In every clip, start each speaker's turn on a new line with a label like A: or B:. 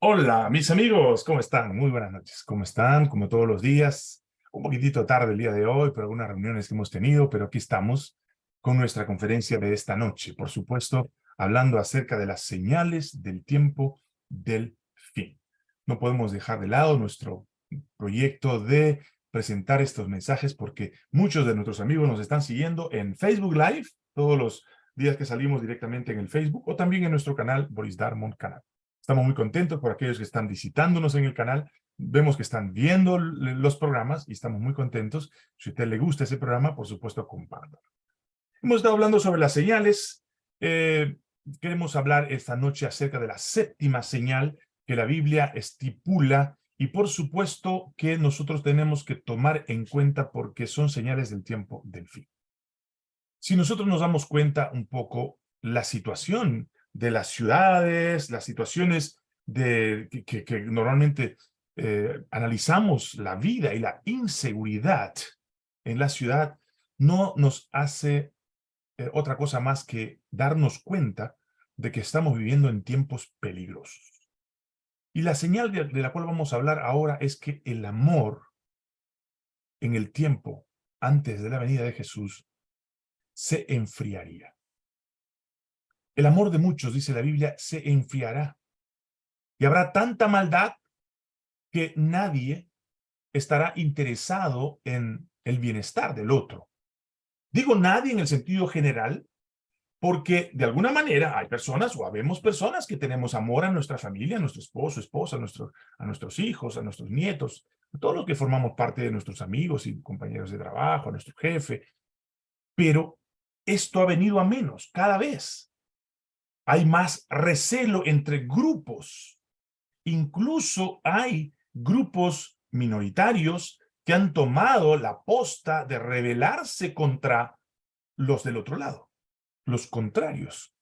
A: Hola, mis amigos, ¿cómo están? Muy buenas noches. ¿Cómo están? Como todos los días, un poquitito tarde el día de hoy por algunas reuniones que hemos tenido, pero aquí estamos con nuestra conferencia de esta noche. Por supuesto, hablando acerca de las señales del tiempo del fin. No podemos dejar de lado nuestro proyecto de presentar estos mensajes porque muchos de nuestros amigos nos están siguiendo en Facebook Live, todos los días que salimos directamente en el Facebook, o también en nuestro canal Boris Darmon Canal. Estamos muy contentos por aquellos que están visitándonos en el canal. Vemos que están viendo los programas y estamos muy contentos. Si a usted le gusta ese programa, por supuesto, compártalo. Hemos estado hablando sobre las señales. Eh, queremos hablar esta noche acerca de la séptima señal que la Biblia estipula y por supuesto que nosotros tenemos que tomar en cuenta porque son señales del tiempo del fin. Si nosotros nos damos cuenta un poco la situación de las ciudades, las situaciones de, que, normalmente eh, analizamos la vida y la inseguridad en la ciudad, no nos hace eh, otra cosa más que darnos cuenta de que estamos viviendo en tiempos peligrosos. Y la señal de, de la cual vamos a hablar ahora es que el amor en el tiempo antes de la venida de Jesús se enfriaría. El amor de muchos, dice la Biblia, se enfriará. Y habrá tanta maldad que nadie estará interesado en el bienestar del otro. Digo nadie en el sentido general, porque de alguna manera hay personas o habemos personas que tenemos amor a nuestra familia, a nuestro esposo, esposa, a, nuestro, a nuestros hijos, a nuestros nietos, a todos los que formamos parte de nuestros amigos y compañeros de trabajo, a nuestro jefe. Pero esto ha venido a menos cada vez hay más recelo entre grupos. Incluso hay grupos minoritarios que han tomado la posta de rebelarse contra los del otro lado, los contrarios.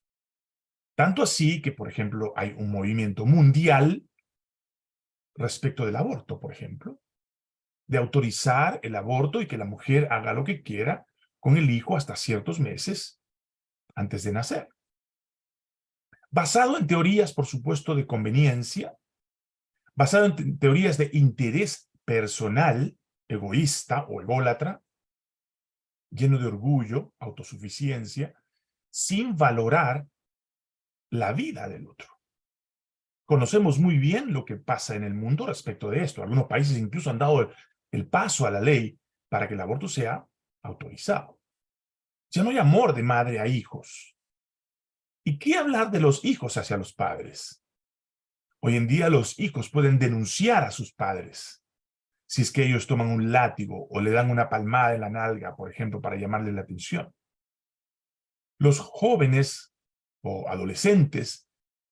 A: Tanto así que, por ejemplo, hay un movimiento mundial respecto del aborto, por ejemplo, de autorizar el aborto y que la mujer haga lo que quiera con el hijo hasta ciertos meses antes de nacer basado en teorías, por supuesto, de conveniencia, basado en teorías de interés personal, egoísta o ególatra, lleno de orgullo, autosuficiencia, sin valorar la vida del otro. Conocemos muy bien lo que pasa en el mundo respecto de esto. Algunos países incluso han dado el paso a la ley para que el aborto sea autorizado. Ya no hay amor de madre a hijos. ¿Y qué hablar de los hijos hacia los padres? Hoy en día los hijos pueden denunciar a sus padres si es que ellos toman un látigo o le dan una palmada en la nalga, por ejemplo, para llamarle la atención. Los jóvenes o adolescentes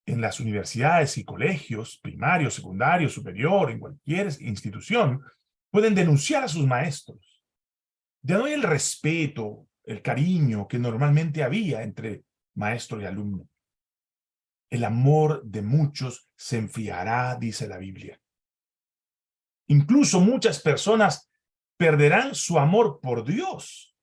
A: en las universidades y colegios, primario, secundario, superior, en cualquier institución, pueden denunciar a sus maestros. Ya no hay el respeto, el cariño que normalmente había entre maestro y alumno. El amor de muchos se enfriará, dice la Biblia. Incluso muchas personas perderán su amor por Dios.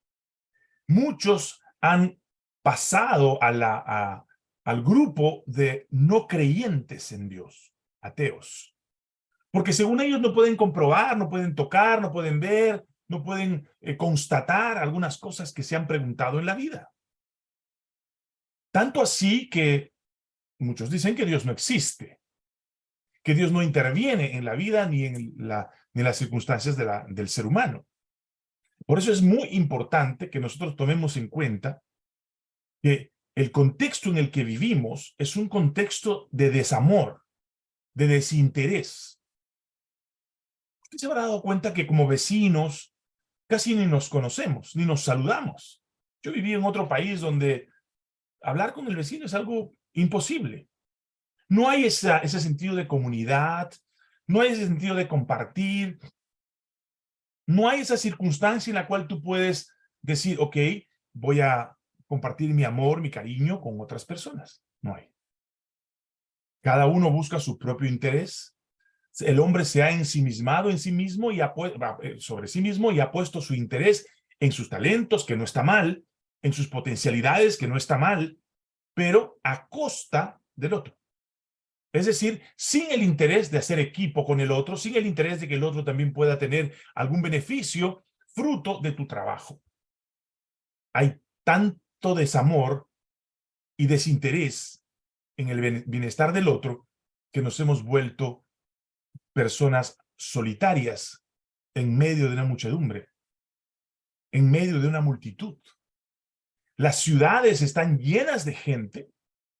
A: Muchos han pasado al grupo de no creyentes en Dios, ateos. Porque según ellos no pueden comprobar, no pueden tocar, no pueden ver, no pueden eh, constatar algunas cosas que se han preguntado en la vida. Tanto así que muchos dicen que Dios no existe, que Dios no interviene en la vida ni en, la, ni las circunstancias del ser humano. Por eso es muy importante que nosotros tomemos en cuenta que el contexto en el que vivimos es un contexto de desamor, de desinterés. Usted se habrá dado cuenta que como vecinos casi ni nos conocemos, ni nos saludamos. Yo viví en otro país donde hablar con el vecino es algo imposible. No hay ese sentido de comunidad, no hay ese sentido de compartir, no hay esa circunstancia en la cual tú puedes decir, ok, voy a compartir mi amor, mi cariño con otras personas. No hay. Cada uno busca su propio interés. El hombre se ha ensimismado en sí mismo y eh, sobre sí mismo y ha puesto su interés en sus talentos, que no está mal, en sus potencialidades, que no está mal, pero a costa del otro. Es decir, sin el interés de hacer equipo con el otro, sin el interés de que el otro también pueda tener algún beneficio fruto de tu trabajo. Hay tanto desamor y desinterés en el bienestar del otro que nos hemos vuelto personas solitarias en medio de una muchedumbre, en medio de una multitud. Las ciudades están llenas de gente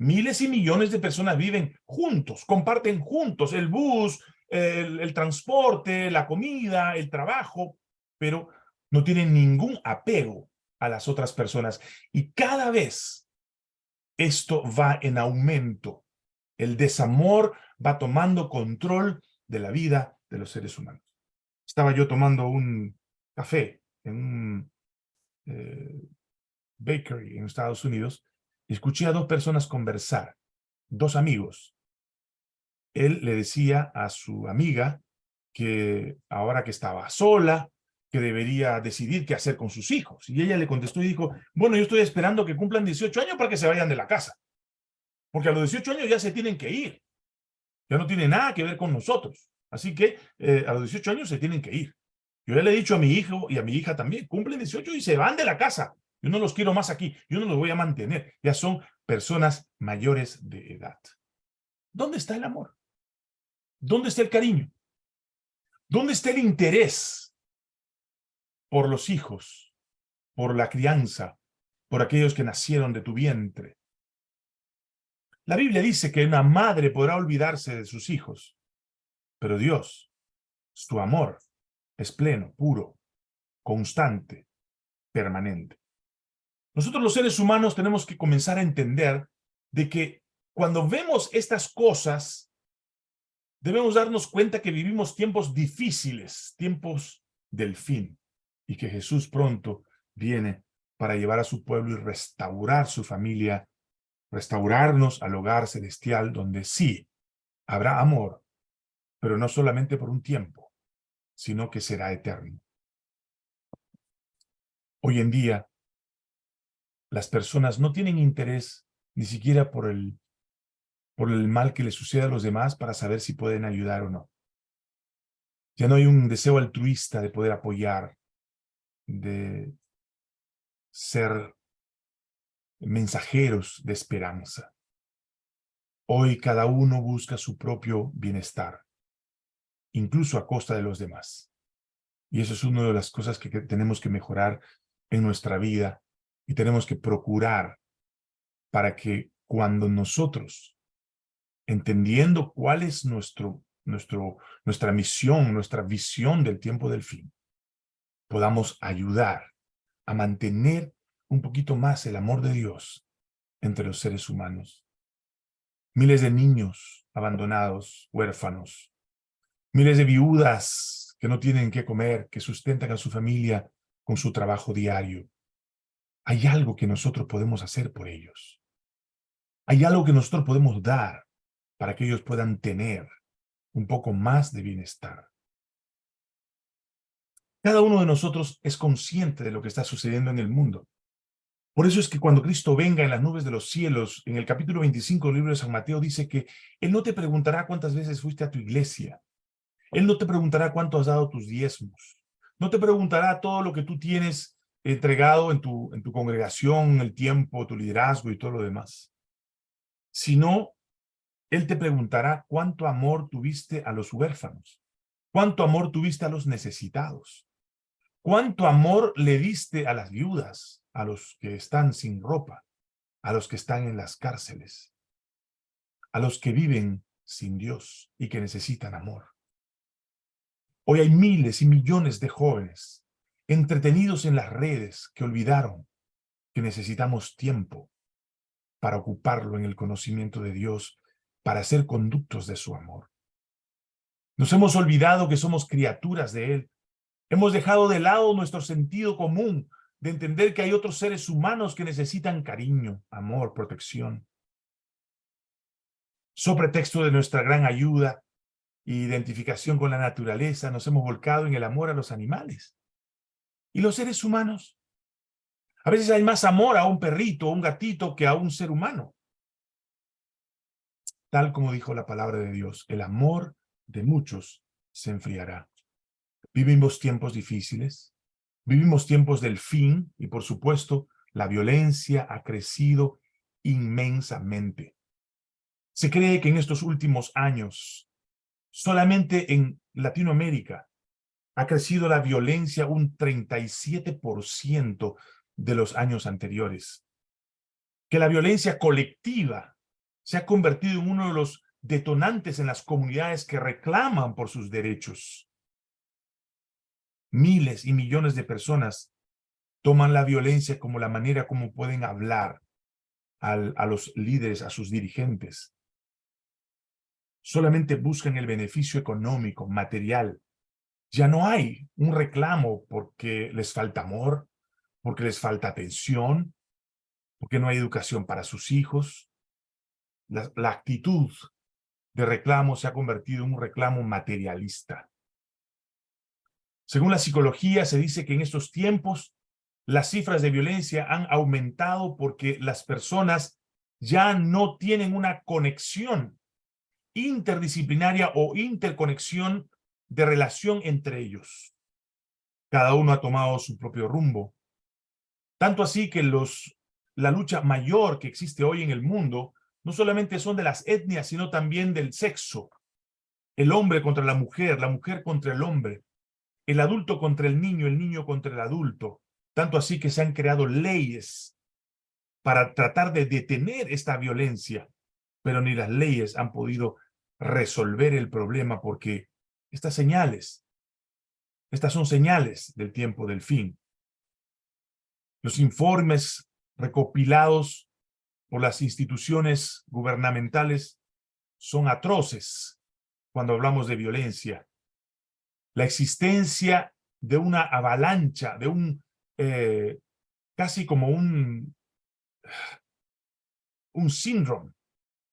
A: Miles y millones de personas viven juntos, comparten juntos el bus, el, transporte, la comida, el trabajo, pero no tienen ningún apego a las otras personas. Y cada vez esto va en aumento. El desamor va tomando control de la vida de los seres humanos. Estaba yo tomando un café en un eh, bakery en Estados Unidos escuché a dos personas conversar, dos amigos. Él le decía a su amiga que ahora que estaba sola, que debería decidir qué hacer con sus hijos. Y ella le contestó y dijo, bueno, yo estoy esperando que cumplan 18 años para que se vayan de la casa. Porque a los 18 años ya se tienen que ir. Ya no tiene nada que ver con nosotros. Así que eh, a los 18 años se tienen que ir. Yo ya le he dicho a mi hijo y a mi hija también, cumplen 18 y se van de la casa. Yo no los quiero más aquí. Yo no los voy a mantener. Ya son personas mayores de edad. ¿Dónde está el amor? ¿Dónde está el cariño? ¿Dónde está el interés por los hijos, por la crianza, por aquellos que nacieron de tu vientre? La Biblia dice que una madre podrá olvidarse de sus hijos, pero Dios, su amor, es pleno, puro, constante, permanente. Nosotros los seres humanos tenemos que comenzar a entender de que cuando vemos estas cosas, debemos darnos cuenta que vivimos tiempos difíciles, tiempos del fin, y que Jesús pronto viene para llevar a su pueblo y restaurar su familia, restaurarnos al hogar celestial donde sí habrá amor, pero no solamente por un tiempo, sino que será eterno. Hoy en día, las personas no tienen interés ni siquiera por el, por el mal que les sucede a los demás para saber si pueden ayudar o no. Ya no hay un deseo altruista de poder apoyar, de ser mensajeros de esperanza. Hoy cada uno busca su propio bienestar, incluso a costa de los demás. Y eso es una de las cosas que tenemos que mejorar en nuestra vida y tenemos que procurar para que cuando nosotros, entendiendo cuál es nuestro, nuestro, nuestra misión, nuestra visión del tiempo del fin, podamos ayudar a mantener un poquito más el amor de Dios entre los seres humanos. Miles de niños abandonados, huérfanos, miles de viudas que no tienen qué comer, que sustentan a su familia con su trabajo diario hay algo que nosotros podemos hacer por ellos. Hay algo que nosotros podemos dar para que ellos puedan tener un poco más de bienestar. Cada uno de nosotros es consciente de lo que está sucediendo en el mundo. Por eso es que cuando Cristo venga en las nubes de los cielos, en el capítulo 25 del libro de San Mateo, dice que Él no te preguntará cuántas veces fuiste a tu iglesia. Él no te preguntará cuánto has dado tus diezmos. No te preguntará todo lo que tú tienes entregado en tu, en tu congregación, el tiempo, tu liderazgo y todo lo demás. Sino, Él te preguntará cuánto amor tuviste a los huérfanos, cuánto amor tuviste a los necesitados, cuánto amor le diste a las viudas, a los que están sin ropa, a los que están en las cárceles, a los que viven sin Dios y que necesitan amor. Hoy hay miles y millones de jóvenes entretenidos en las redes que olvidaron que necesitamos tiempo para ocuparlo en el conocimiento de Dios, para ser conductos de su amor. Nos hemos olvidado que somos criaturas de Él. Hemos dejado de lado nuestro sentido común de entender que hay otros seres humanos que necesitan cariño, amor, protección. Sobre pretexto de nuestra gran ayuda e identificación con la naturaleza, nos hemos volcado en el amor a los animales. ¿Y los seres humanos? A veces hay más amor a un perrito o un gatito que a un ser humano. tal como dijo la palabra de Dios, el amor de muchos se enfriará. Vivimos tiempos difíciles, vivimos tiempos del fin y por supuesto la violencia ha crecido inmensamente. Se cree que en estos últimos años, solamente en Latinoamérica, ha crecido la violencia un 37% de los años anteriores. Que la violencia colectiva se ha convertido en uno de los detonantes en las comunidades que reclaman por sus derechos. Miles y millones de personas toman la violencia como la manera como pueden hablar a los líderes, a sus dirigentes. Solamente buscan el beneficio económico, material. Ya no hay un reclamo porque les falta amor, porque les falta atención, porque no hay educación para sus hijos. La, la actitud de reclamo se ha convertido en un reclamo materialista. Según la psicología, se dice que en estos tiempos las cifras de violencia han aumentado porque las personas ya no tienen una conexión interdisciplinaria o interconexión de relación entre ellos. Cada uno ha tomado su propio rumbo. Tanto así que los, la lucha mayor que existe hoy en el mundo no solamente son de las etnias, sino también del sexo. El hombre contra la mujer, la mujer contra el hombre, el adulto contra el niño, el niño contra el adulto. Tanto así que se han creado leyes para tratar de detener esta violencia, pero ni las leyes han podido resolver el problema porque estas señales, estas son señales del tiempo del fin. Los informes recopilados por las instituciones gubernamentales son atroces cuando hablamos de violencia. La existencia de una avalancha, de un eh, casi como un, un síndrome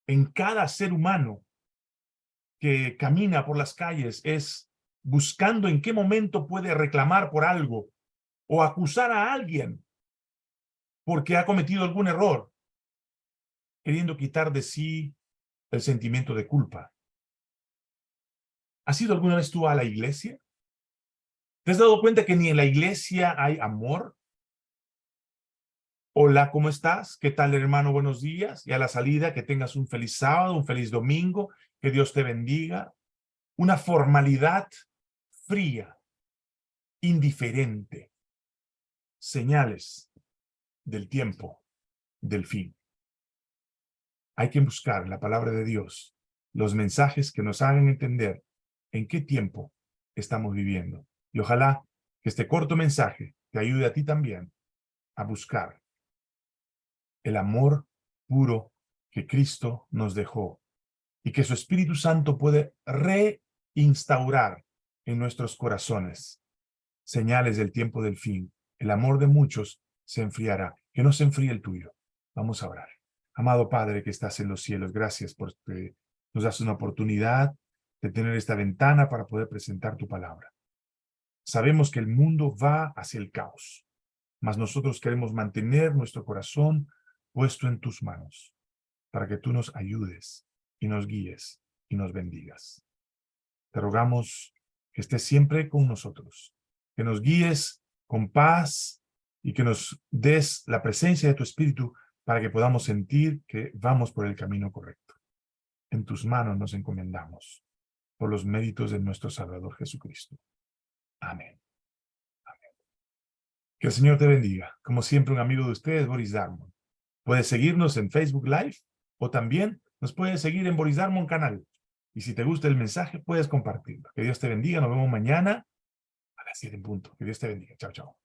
A: en cada ser humano que camina por las calles es buscando en qué momento puede reclamar por algo o acusar a alguien porque ha cometido algún error, queriendo quitar de sí el sentimiento de culpa. ¿Has ido alguna vez tú a la iglesia? ¿Te has dado cuenta que ni en la iglesia hay amor? Hola, ¿cómo estás? ¿Qué tal, hermano? Buenos días. Y a la salida, que tengas un feliz sábado, un feliz domingo, que Dios te bendiga. Una formalidad fría, indiferente. Señales del tiempo, del fin. Hay que buscar la palabra de Dios, los mensajes que nos hagan entender en qué tiempo estamos viviendo. Y ojalá que este corto mensaje te ayude a ti también a buscar el amor puro que Cristo nos dejó y que su Espíritu Santo puede reinstaurar en nuestros corazones. Señales del tiempo del fin. El amor de muchos se enfriará. Que no se enfríe el tuyo. Vamos a orar. Amado Padre que estás en los cielos, gracias por que nos das una oportunidad de tener esta ventana para poder presentar tu palabra. Sabemos que el mundo va hacia el caos, mas nosotros queremos mantener nuestro corazón puesto en tus manos, para que tú nos ayudes y nos guíes y nos bendigas. Te rogamos que estés siempre con nosotros, que nos guíes con paz y que nos des la presencia de tu Espíritu para que podamos sentir que vamos por el camino correcto. En tus manos nos encomendamos, por los méritos de nuestro Salvador Jesucristo. Amén. Amén. Que el Señor te bendiga. Como siempre, un amigo de ustedes, Boris Darmon. Puedes seguirnos en Facebook Live o también nos puedes seguir en Boris Darmon canal. Y si te gusta el mensaje, puedes compartirlo. Que Dios te bendiga. Nos vemos mañana a las 7 en punto. Que Dios te bendiga. Chao, chao.